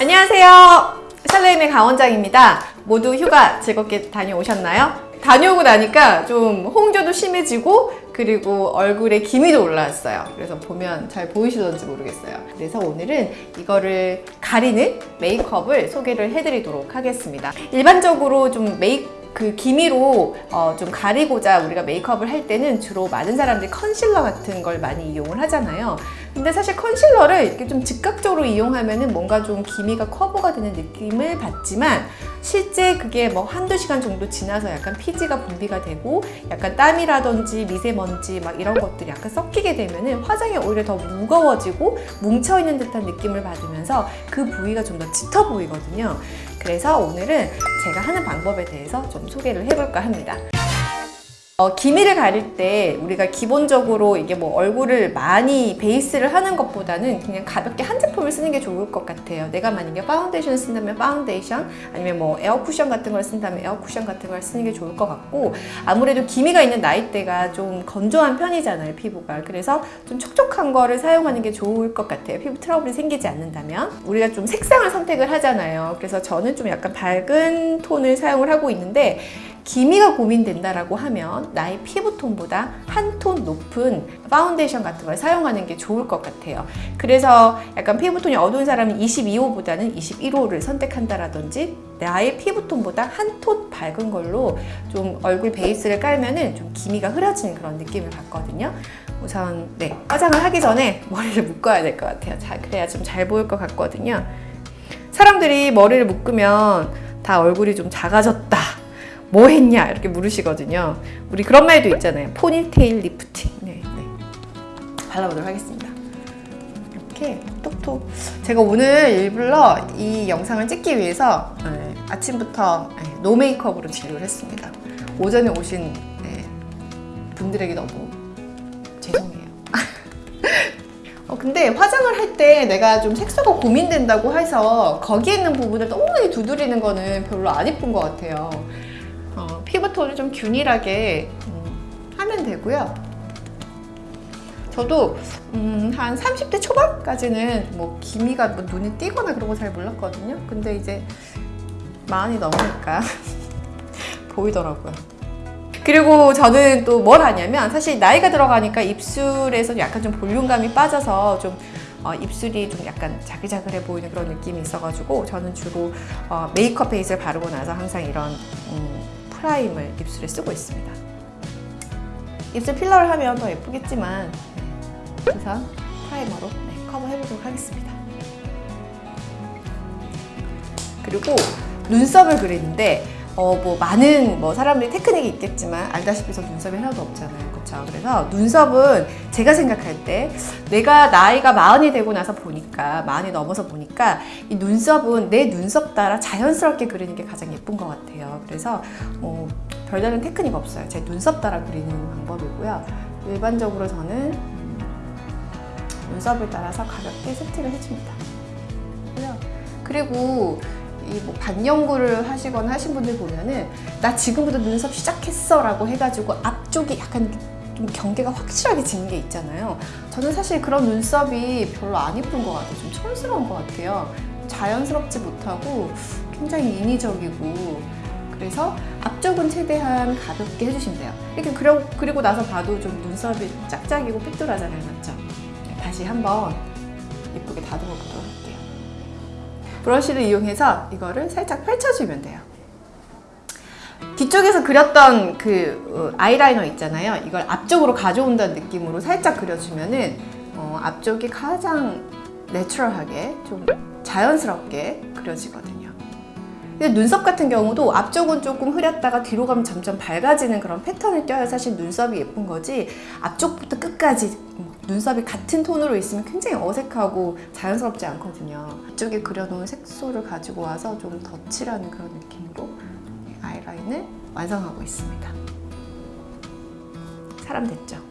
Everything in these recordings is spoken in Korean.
안녕하세요. 샬레임의 강원장입니다. 모두 휴가 즐겁게 다녀오셨나요? 다녀오고 나니까 좀 홍조도 심해지고 그리고 얼굴에 기미도 올라왔어요. 그래서 보면 잘 보이시던지 모르겠어요. 그래서 오늘은 이거를 가리는 메이크업을 소개를 해드리도록 하겠습니다. 일반적으로 좀 메이크 그 기미로 어, 좀 가리고자 우리가 메이크업을 할 때는 주로 많은 사람들이 컨실러 같은 걸 많이 이용을 하잖아요. 근데 사실 컨실러를 이렇게 좀 즉각적으로 이용하면 은 뭔가 좀 기미가 커버가 되는 느낌을 받지만 실제 그게 뭐 한두 시간 정도 지나서 약간 피지가 분비가 되고 약간 땀이라든지 미세먼지 막 이런 것들이 약간 섞이게 되면 은 화장이 오히려 더 무거워지고 뭉쳐있는 듯한 느낌을 받으면서 그 부위가 좀 더 짙어 보이거든요. 그래서 오늘은 제가 하는 방법에 대해서 좀 소개를 해볼까 합니다. 어, 기미를 가릴 때 우리가 기본적으로 이게 뭐 얼굴을 많이 베이스를 하는 것보다는 그냥 가볍게 한 제품을 쓰는 게 좋을 것 같아요. 내가 만약에 파운데이션 쓴다면 파운데이션 아니면 뭐 에어 쿠션 같은 걸 쓴다면 에어 쿠션 같은 걸 쓰는 게 좋을 것 같고 아무래도 기미가 있는 나이대가 좀 건조한 편이잖아요 피부가. 그래서 좀 촉촉한 거를 사용하는 게 좋을 것 같아요. 피부 트러블이 생기지 않는다면. 우리가 좀 색상을 선택을 하잖아요. 그래서 저는 좀 약간 밝은 톤을 사용을 하고 있는데 기미가 고민된다라고 하면 나의 피부톤보다 한 톤 높은 파운데이션 같은 걸 사용하는 게 좋을 것 같아요. 그래서 약간 피부톤이 어두운 사람은 22호보다는 21호를 선택한다라든지 나의 피부톤보다 한 톤 밝은 걸로 좀 얼굴 베이스를 깔면은 좀 기미가 흐려지는 그런 느낌을 받거든요. 우선 네 화장을 하기 전에 머리를 묶어야 될 것 같아요. 자 그래야 좀 잘 보일 것 같거든요. 사람들이 머리를 묶으면 다 얼굴이 좀 작아졌다. 뭐 했냐 이렇게 물으시거든요. 우리 그런 말도 있잖아요. ponytail lifting. 네, 네. 발라보도록 하겠습니다. 이렇게 톡톡. 제가 오늘 일부러 이 영상을 찍기 위해서 네, 아침부터 네, no makeup으로 진료를 했습니다. 오전에 오신 네, 분들에게 너무 죄송해요. 어, 근데 화장을 할 때 내가 좀 색소가 고민된다고 해서 거기에 있는 부분을 너무 두드리는 거는 별로 안 이쁜 것 같아요. 어, 피부톤을 좀 균일하게 음, 하면 되고요. 저도 음, 한 30대 초반까지는 뭐 기미가 뭐 눈에 띄거나 그런 거 잘 몰랐거든요. 근데 이제 마흔이 넘으니까 보이더라고요. 그리고 저는 또 뭘 하냐면 사실 나이가 들어가니까 입술에서 약간 좀 볼륨감이 빠져서 좀 어, 입술이 좀 약간 자글자글해 보이는 그런 느낌이 있어가지고 저는 주로 어, 메이크업 베이스를 바르고 나서 항상 이런 음, primer를 입술에 쓰고 있습니다. 입술 필러를 하면 더 예쁘겠지만 네, 우선 primer로 네, 커버해보도록 하겠습니다. 그리고 눈썹을 그리는데 어, 뭐 많은 뭐 사람들이 테크닉이 있겠지만 알다시피 저 눈썹이 하나도 없잖아요. 그렇죠? 그래서 눈썹은 제가 생각할 때 내가 나이가 마흔이 되고 나서 보니까 마흔이 넘어서 보니까 이 눈썹은 내 눈썹 따라 자연스럽게 그리는 게 가장 예쁜 것 같아요. 그래서 뭐 별다른 테크닉 없어요. 제 눈썹 따라 그리는 방법이고요. 일반적으로 저는 눈썹을 따라서 가볍게 세팅을 해줍니다. 그리고 이 뭐 반영구를 하시거나 하신 분들 보면은 나 지금부터 눈썹 시작했어 라고 해가지고 앞쪽이 약간 좀 경계가 확실하게 지는 게 있잖아요. 저는 사실 그런 눈썹이 별로 안 예쁜 것 같아요. 좀 촌스러운 것 같아요. 자연스럽지 못하고 굉장히 인위적이고. 그래서 앞쪽은 최대한 가볍게 해주시면 돼요. 이렇게 그려, 그리고 나서 봐도 좀 눈썹이 짝짝이고 삐뚤하잖아요. 맞죠? 다시 한번 예쁘게 다듬어 보도록 할게요 브러쉬를 이용해서 이거를 살짝 펼쳐주면 돼요. 뒤쪽에서 그렸던 그 어, 아이라이너 있잖아요. 이걸 앞쪽으로 가져온다는 느낌으로 살짝 그려주면은 어, 앞쪽이 가장 내추럴하게 좀 자연스럽게 그려지거든요. 근데 눈썹 같은 경우도 앞쪽은 조금 흐렸다가 뒤로 가면 점점 밝아지는 그런 패턴을 껴야 사실 눈썹이 예쁜 거지 앞쪽부터 끝까지 눈썹이 같은 톤으로 있으면 굉장히 어색하고 자연스럽지 않거든요. 이쪽에 그려놓은 색소를 가지고 와서 좀 덧칠하는 그런 느낌으로 아이라인을 완성하고 있습니다. 사람 됐죠?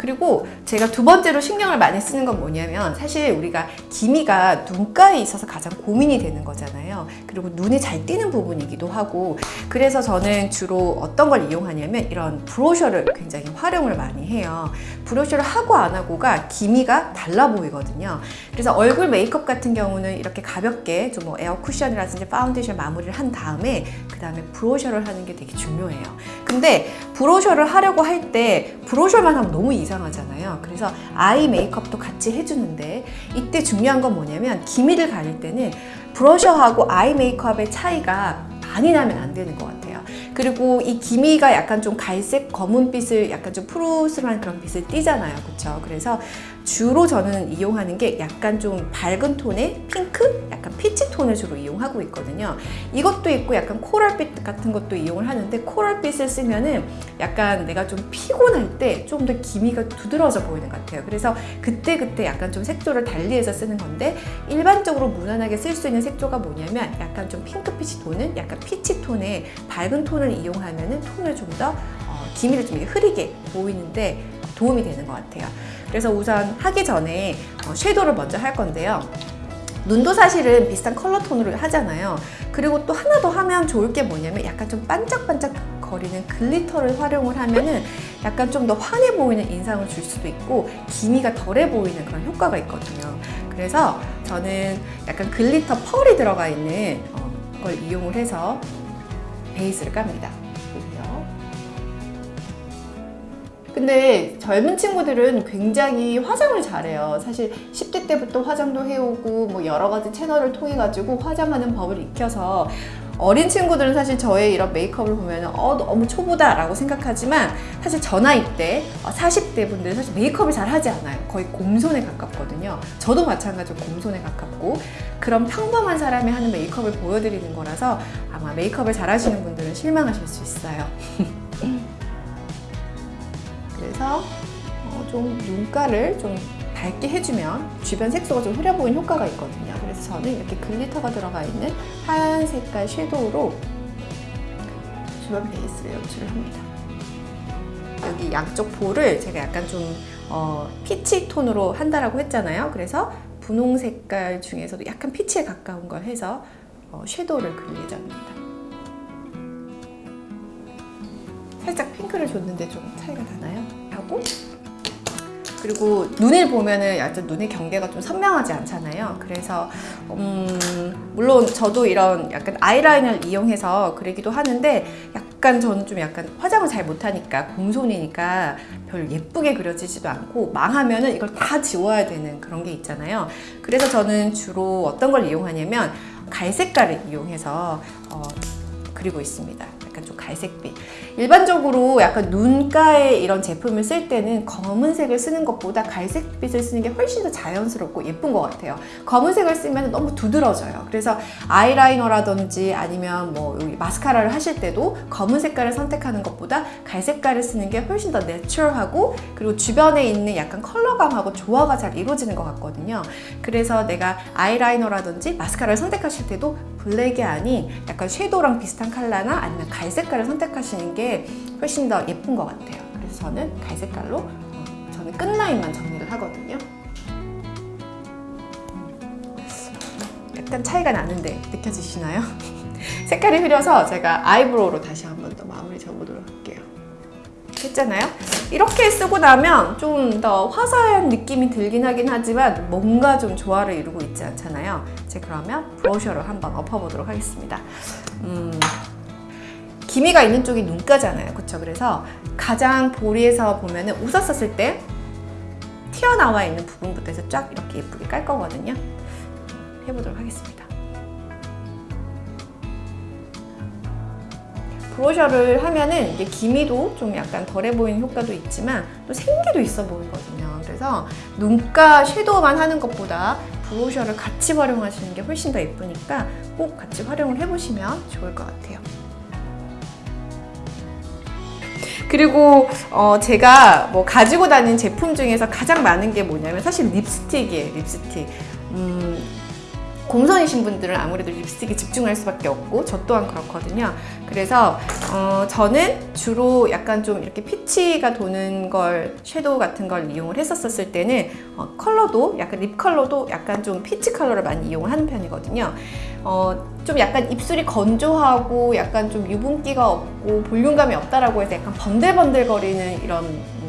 그리고 제가 두 번째로 신경을 많이 쓰는 건 뭐냐면 사실 우리가 기미가 눈가에 있어서 가장 고민이 되는 거잖아요. 그리고 눈이 잘 띄는 부분이기도 하고 그래서 저는 주로 어떤 걸 이용하냐면 이런 blusher를 굉장히 활용을 많이 해요. blusher를 하고 안 하고가 기미가 달라 보이거든요. 그래서 얼굴 메이크업 같은 경우는 이렇게 가볍게 좀 뭐 에어 쿠션이라든지 파운데이션 마무리를 한 다음에 그 다음에 브로셔를 하는 게 되게 중요해요. 근데 브로셔를 하려고 할 때 브로셔만 하면 너무 이상 하잖아요. 그래서 아이 메이크업도 같이 해주는데 이때 중요한 건 뭐냐면 기미를 가릴 때는 브러셔하고 아이 메이크업의 차이가 많이 나면 안 되는 것 같아요. 그리고 이 기미가 약간 좀 갈색 검은빛을 약간 좀 푸르스름한 그런 빛을 띠잖아요. 그렇죠? 그래서 주로 저는 이용하는 게 약간 좀 밝은 톤의 핑크, 약간 피치 톤을 주로 이용하고 있거든요. 이것도 있고 약간 코랄빛 같은 것도 이용을 하는데 코랄빛을 쓰면은 약간 내가 좀 피곤할 때 좀 더 기미가 두드러져 보이는 것 같아요. 그래서 그때 그때 약간 좀 색조를 달리해서 쓰는 건데 일반적으로 무난하게 쓸 수 있는 색조가 뭐냐면 약간 좀 핑크 peach 톤은 약간 peach 톤의 밝은 톤을 이용하면은 톤을 좀더 어, 기미를 좀 흐리게 보이는데 도움이 되는 것 같아요. 그래서 우선 하기 전에 어, shadow를 먼저 할 건데요. 눈도 사실은 비슷한 컬러 톤으로 하잖아요. 그리고 또 하나 더 하면 좋을 게 뭐냐면 약간 좀 반짝반짝 거리는 glitter를 활용을 하면은 약간 좀 더 환해 보이는 인상을 줄 수도 있고 기미가 덜해 보이는 그런 효과가 있거든요. 그래서 저는 약간 glitter pearl이 들어가 있는 어, 걸 이용을 해서 베이스를 깝니다. 근데 젊은 친구들은 굉장히 화장을 잘해요. 사실 10대 때부터 화장도 해오고 뭐 여러 가지 채널을 통해 가지고 화장하는 법을 익혀서 어린 친구들은 사실 저의 이런 메이크업을 보면 어 너무 초보다 라고 생각하지만 사실 저 나이 때 40대 분들은 사실 메이크업을 잘 하지 않아요. 거의 곰손에 가깝거든요. 저도 마찬가지로 곰손에 가깝고 그런 평범한 사람이 하는 메이크업을 보여드리는 거라서 아마 메이크업을 잘 하시는 분들은 실망하실 수 있어요. 그래서 어, 좀 눈가를 좀 밝게 해주면 주변 색소가 좀 흐려 보이는 효과가 있거든요. 그래서 저는 이렇게 글리터가 들어가 있는 하얀 색깔 섀도우로 주변 베이스를 연출을 합니다. 여기 양쪽 볼을 제가 약간 좀 어, 피치 톤으로 한다라고 했잖아요. 그래서 분홍 색깔 중에서도 약간 피치에 가까운 걸 해서 어, 섀도우를 그릴 예정입니다. 살짝 핑크를 줬는데 좀 차이가 나나요? 하고 그리고 눈을 보면은 약간 눈의 경계가 좀 선명하지 않잖아요. 그래서 음, 물론 저도 이런 약간 아이라인을 이용해서 그리기도 하는데 약간 저는 좀 약간 화장을 잘 못하니까 곰손이니까 별 예쁘게 그려지지도 않고 망하면은 이걸 다 지워야 되는 그런 게 있잖아요. 그래서 저는 주로 어떤 걸 이용하냐면 갈색깔을 이용해서 어, 그리고 있습니다. 갈색빛. 일반적으로 약간 눈가에 이런 제품을 쓸 때는 검은색을 쓰는 것보다 갈색빛을 쓰는 게 훨씬 더 자연스럽고 예쁜 것 같아요. 검은색을 쓰면 너무 두드러져요. 그래서 아이라이너라든지 아니면 뭐 여기 마스카라를 하실 때도 검은 색깔을 선택하는 것보다 갈색깔을 쓰는 게 훨씬 더 내추럴하고 그리고 주변에 있는 약간 컬러감하고 조화가 잘 이루어지는 것 같거든요. 그래서 내가 아이라이너라든지 마스카라를 선택하실 때도 블랙이 아닌 약간 섀도우랑 비슷한 컬러나 아니면 갈색깔을 선택하시는 게 훨씬 더 예쁜 것 같아요. 그래서 저는 갈색깔로 어, 저는 끝라인만 정리를 하거든요. 약간 차이가 나는데 느껴지시나요? 색깔이 흐려서 제가 아이브로우로 다시 한 번 더 마무리 줘보도록 할게요. 했잖아요. 이렇게 쓰고 나면 좀 더 화사한 느낌이 들긴 하긴 하지만 뭔가 좀 조화를 이루고 있지 않잖아요. 이제 그러면 브러셔로 한번 엎어보도록 하겠습니다. 음, 기미가 있는 쪽이 눈가잖아요. 그렇죠? 그래서 가장 보리에서 보면은 웃었었을 때 튀어나와 있는 부분부터 해서 쫙 이렇게 예쁘게 깔 거거든요. 해보도록 하겠습니다. 브러셔를 하면은 이게 기미도 좀 약간 덜해 보이는 효과도 있지만 또 생기도 있어 보이거든요. 그래서 눈가 섀도우만 하는 것보다 브러셔를 같이 활용하시는 게 훨씬 더 예쁘니까 꼭 같이 활용을 해보시면 좋을 것 같아요. 그리고 어 제가 뭐 가지고 다니는 제품 중에서 가장 많은 게 뭐냐면 사실 립스틱이에요. 립스틱. 음, 곰손이신 분들은 아무래도 립스틱에 집중할 수밖에 없고 저 또한 그렇거든요. 그래서 어, 저는 주로 약간 좀 이렇게 peach가 도는 걸 섀도우 같은 걸 이용을 했었을 때는 어, 컬러도 약간 lip 컬러도 약간 좀 peach 컬러를 많이 이용을 하는 편이거든요. 어, 좀 약간 입술이 건조하고 약간 좀 유분기가 없고 볼륨감이 없다라고 해서 약간 번들번들거리는 이런 음,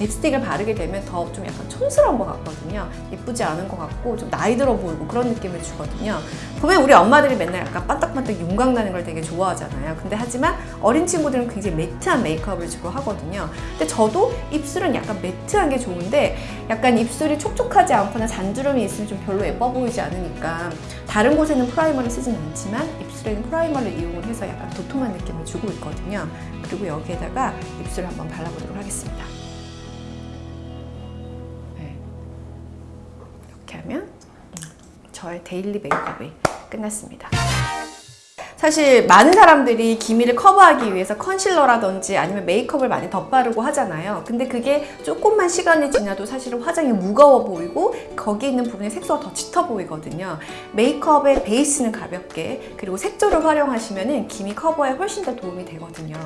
립스틱을 바르게 되면 더 좀 약간 촌스러운 것 같거든요. 예쁘지 않은 것 같고 좀 나이 들어 보이고 그런 느낌을 주거든요. 보면 우리 엄마들이 맨날 약간 반딱반딱 윤광 나는 걸 되게 좋아하잖아요. 근데 하지만 어린 친구들은 굉장히 matte한 메이크업을 주로 하거든요. 근데 저도 입술은 약간 matte한 게 좋은데 약간 입술이 촉촉하지 않거나 잔주름이 있으면 좀 별로 예뻐 보이지 않으니까 다른 곳에는 primer를 쓰진 않지만 입술에는 primer를 이용을 해서 약간 도톰한 느낌을 주고 있거든요. 그리고 여기에다가 입술을 한번 발라보도록 하겠습니다. 이렇게 하면 음, 저의 daily 메이크업이 끝났습니다. 사실 많은 사람들이 기미를 커버하기 위해서 concealer라든지 아니면 메이크업을 많이 덧바르고 하잖아요. 근데 그게 조금만 시간이 지나도 사실은 화장이 무거워 보이고 거기 있는 부분의 색소가 더 짙어 보이거든요. 메이크업의 베이스는 가볍게 그리고 색조를 활용하시면 기미 커버에 훨씬 더 도움이 되거든요.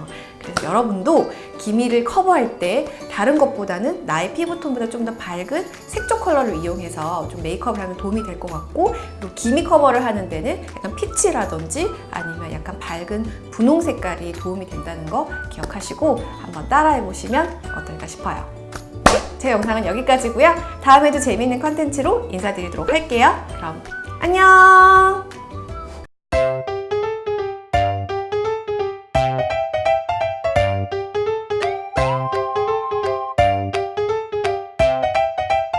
여러분도 기미를 커버할 때 다른 것보다는 나의 피부톤보다 좀 더 밝은 색조 컬러를 이용해서 좀 메이크업을 하면 도움이 될 것 같고 그리고 기미 커버를 하는 데는 약간 peach라든지 아니면 약간 밝은 분홍 색깔이 도움이 된다는 거 기억하시고 한번 따라해 보시면 어떨까 싶어요. 제 영상은 여기까지고요. 다음에도 재미있는 컨텐츠로 인사드리도록 할게요. 그럼 안녕!